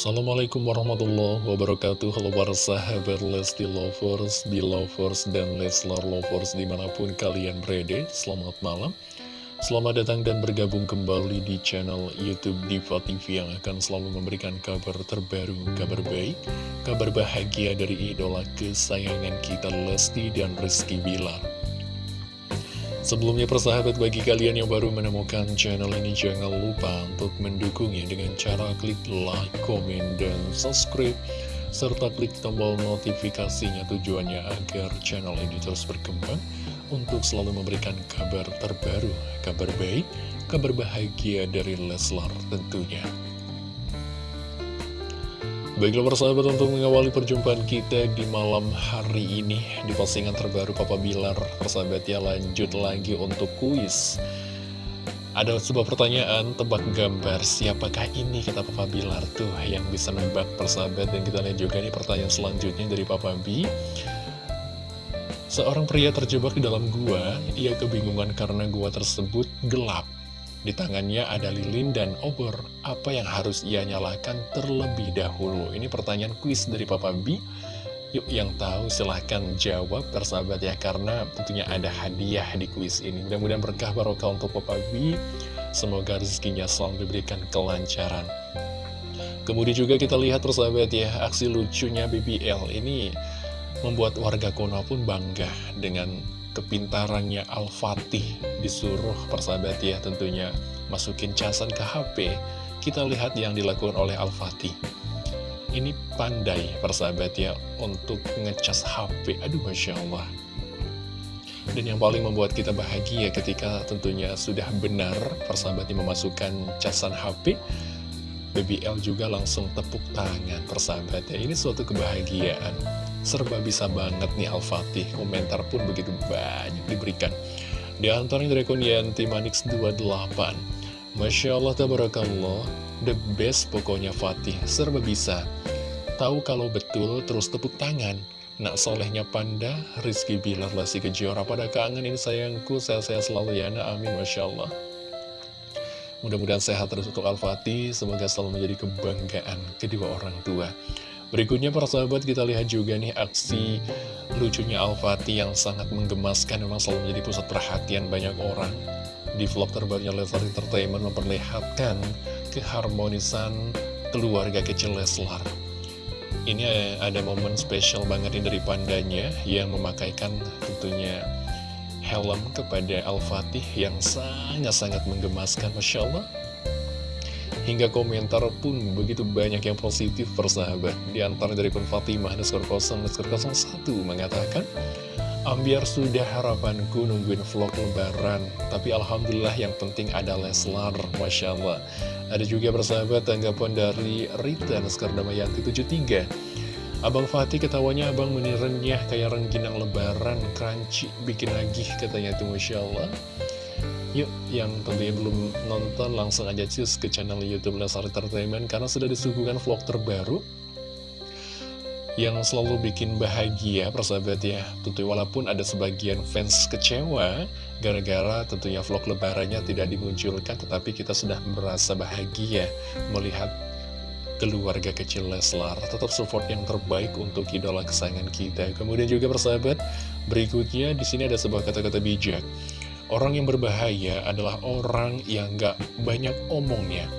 Assalamualaikum warahmatullahi wabarakatuh. Halo para sahabat Lesti Lovers, Belovers, dan Leslar Lovers di mana pun kalian berada Selamat malam. Selamat datang dan bergabung kembali di channel Youtube Diva TV Yang akan selalu memberikan kabar terbaru, kabar baik Kabar bahagia dari idola kesayangan kita Lesti dan Rizky Bilar Sebelumnya persahabat bagi kalian yang baru menemukan channel ini jangan lupa untuk mendukungnya dengan cara klik like, komen, dan subscribe serta klik tombol notifikasinya tujuannya agar channel ini terus berkembang untuk selalu memberikan kabar terbaru, kabar baik, kabar bahagia dari Leslar tentunya. Baiklah persahabat untuk mengawali perjumpaan kita di malam hari ini Di postingan terbaru Papa Bilar Persahabat ya lanjut lagi untuk kuis. Ada sebuah pertanyaan tebak gambar Siapakah ini kata Papa Bilar tuh yang bisa nebak persahabat? Dan kita lihat juga nih pertanyaan selanjutnya dari Papa B. Seorang pria terjebak di dalam gua Ia kebingungan karena gua tersebut gelap di tangannya ada lilin dan obor. Apa yang harus ia nyalakan terlebih dahulu? Ini pertanyaan kuis dari Papa B. Yuk yang tahu silahkan jawab persahabat ya Karena tentunya ada hadiah di kuis ini Mudah-mudahan berkah barokah untuk Papa B Semoga rezekinya selalu diberikan kelancaran Kemudian juga kita lihat persahabat ya Aksi lucunya BBL ini Membuat warga Konoha pun bangga Dengan kepintarannya Al-Fatih disuruh persahabat ya tentunya masukin casan ke HP kita lihat yang dilakukan oleh Al-Fatih. Ini pandai persahabat ya untuk ngecas HP aduh Masya Allah. Dan yang paling membuat kita bahagia ketika tentunya sudah benar persahabatnya memasukkan casan HP BBL juga langsung tepuk tangan persahabat ya ini suatu kebahagiaan Serba bisa banget nih Al-Fatih, komentar pun begitu banyak diberikan. Di antaranya dari Kunyanti Manix 28. Masya Allah, tabarakallah, the best pokoknya Fatih, serba bisa. Tahu kalau betul, terus tepuk tangan. Nak solehnya Panda, Rizky Bilar, Lasi Kejora, pada kangen ini sayangku, saya-saya selalu ya, nah, amin, Masya Allah. Mudah-mudahan sehat terus untuk Al-Fatih, semoga selalu menjadi kebanggaan kedua orang tua. Berikutnya para sahabat kita lihat juga nih aksi lucunya Al-Fatih yang sangat menggemaskan memang selalu menjadi pusat perhatian banyak orang. Di vlog terbarunya Leslar Entertainment memperlihatkan keharmonisan keluarga kecil Leslar. Ini ada momen spesial banget nih dari pandanya yang memakaikan tentunya helm kepada Al-Fatih yang sangat-sangat menggemaskan Masya Allah Hingga komentar pun begitu banyak yang positif persahabat. Di antara dari pun Fatimah Nuskor 0 Nuskor 01 mengatakan Ambiar sudah harapanku nungguin vlog lebaran Tapi Alhamdulillah yang penting ada Leslar Masya Allah. Ada juga persahabat tanggapan dari Rita Nuskor Damayanti 73 Abang Fatih ketawanya abang menirennya kayak rengginang lebaran Crunchy bikin lagi katanya tuh Masya Allah Yuk, yang tentunya belum nonton langsung aja cus ke channel Youtube Lesar Entertainment karena sudah disuguhkan vlog terbaru yang selalu bikin bahagia persahabat ya. Tentu walaupun ada sebagian fans kecewa gara-gara tentunya vlog lebarannya tidak dimunculkan tetapi kita sudah merasa bahagia melihat keluarga kecil Leslar tetap support yang terbaik untuk idola kesayangan kita. Kemudian juga persahabat berikutnya di sini ada sebuah kata-kata bijak Orang yang berbahaya adalah orang yang gak banyak omongnya.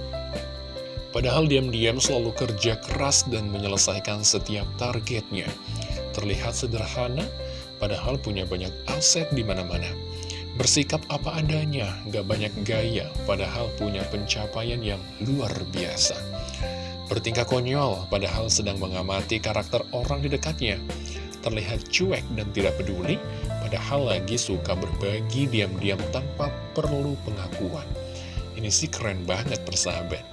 Padahal diam-diam selalu kerja keras dan menyelesaikan setiap targetnya. Terlihat sederhana, padahal punya banyak aset di mana-mana. Bersikap apa adanya, gak banyak gaya, padahal punya pencapaian yang luar biasa. Bertingkah konyol, padahal sedang mengamati karakter orang di dekatnya. Terlihat cuek dan tidak peduli, Padahal lagi suka berbagi diam-diam tanpa perlu pengakuan. Ini sih keren banget persahabat.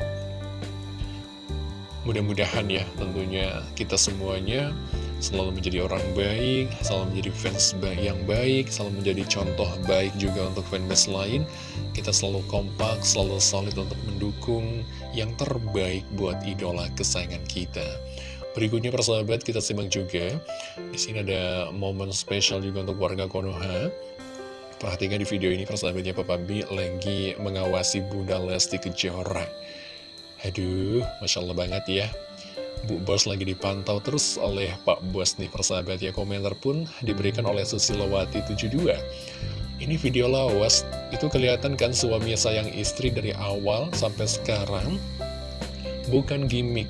Mudah-mudahan ya tentunya kita semuanya selalu menjadi orang baik, selalu menjadi fans yang baik, selalu menjadi contoh baik juga untuk fans lain. Kita selalu kompak, selalu solid untuk mendukung yang terbaik buat idola kesayangan kita. Berikutnya persahabat kita simak juga. Di sini ada momen spesial juga untuk warga Konoha. Perhatikan di video ini persahabatnya Papa B lagi mengawasi Bunda Lesti Kejora. Aduh, Masya Allah banget ya. Bu Bos lagi dipantau terus oleh Pak Bos nih persahabat ya Komentar pun diberikan oleh Susilawati 72 Ini video lawas Itu kelihatan kan suami sayang istri dari awal sampai sekarang Bukan gimmick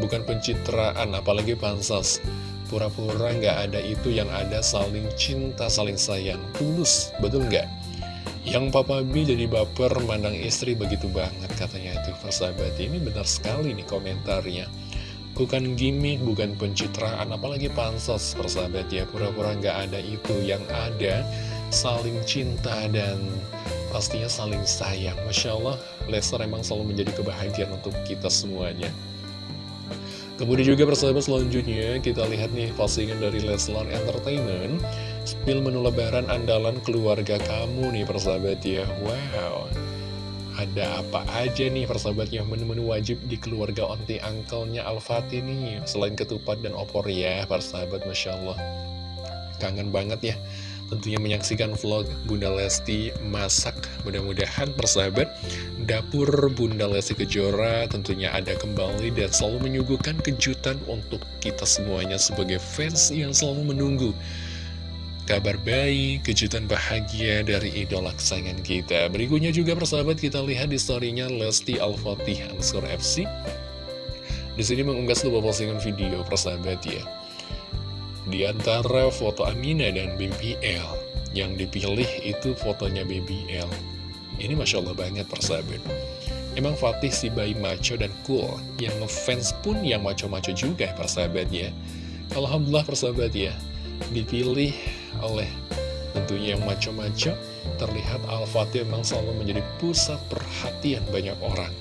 Bukan pencitraan apalagi pansas. Pura-pura nggak ada itu yang ada saling cinta, saling sayang. Tulus, betul nggak? Yang Papa B jadi baper mandang istri begitu banget katanya itu persahabat Ini benar sekali nih komentarnya. Bukan gimmick, bukan pencitraan, apalagi pansos persahabat ya Pura-pura nggak ada itu, yang ada saling cinta dan pastinya saling sayang. Masya Allah, Lester emang selalu menjadi kebahagiaan untuk kita semuanya Kemudian juga persahabat selanjutnya kita lihat nih postingan dari Leslar Entertainment. Spill menu lebaran andalan keluarga kamu nih persahabat ya. Wow. Ada apa aja nih persahabatnya menu-menu wajib di keluarga onti angkelnya Al-Fatih nih. Selain ketupat dan opor ya persahabat Masya Allah. Kangen banget ya Tentunya menyaksikan vlog Bunda Lesti masak. Mudah-mudahan persahabat Dapur Bunda Lesti Kejora tentunya ada kembali Dan selalu menyuguhkan kejutan untuk kita semuanya Sebagai fans yang selalu menunggu Kabar baik, kejutan bahagia dari idola kesayangan kita. Berikutnya juga persahabat kita lihat di storynya Lesti Al-Fatih Ansur FC Di sini mengunggah sebuah postingan video persahabat ya. Di antara foto Amina dan BBL Yang dipilih itu fotonya BBL Ini Masya Allah banget persahabat Emang Fatih si bayi maco dan cool. Yang ngefans pun yang maco-maco juga persahabat ya. Alhamdulillah persahabat ya. Dipilih oleh tentunya yang macam-macam terlihat Al-Fatih memang selalu menjadi pusat perhatian banyak orang.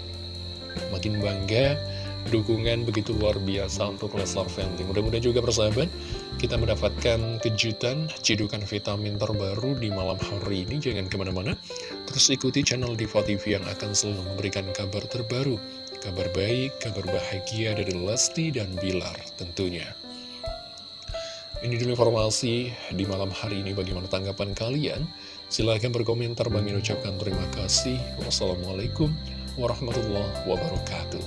Makin bangga dukungan begitu luar biasa untuk Leslar Family mudah-mudahan juga persahabat kita mendapatkan kejutan cidukan vitamin terbaru di malam hari ini jangan ke mana-mana terus ikuti channel Diva TV yang akan selalu memberikan kabar terbaru kabar baik, kabar bahagia dari Lesti dan Bilar tentunya ini dulu informasi di malam hari ini bagaimana tanggapan kalian. Silahkan berkomentar, Bang ucapkan terima kasih. Wassalamualaikum warahmatullahi wabarakatuh.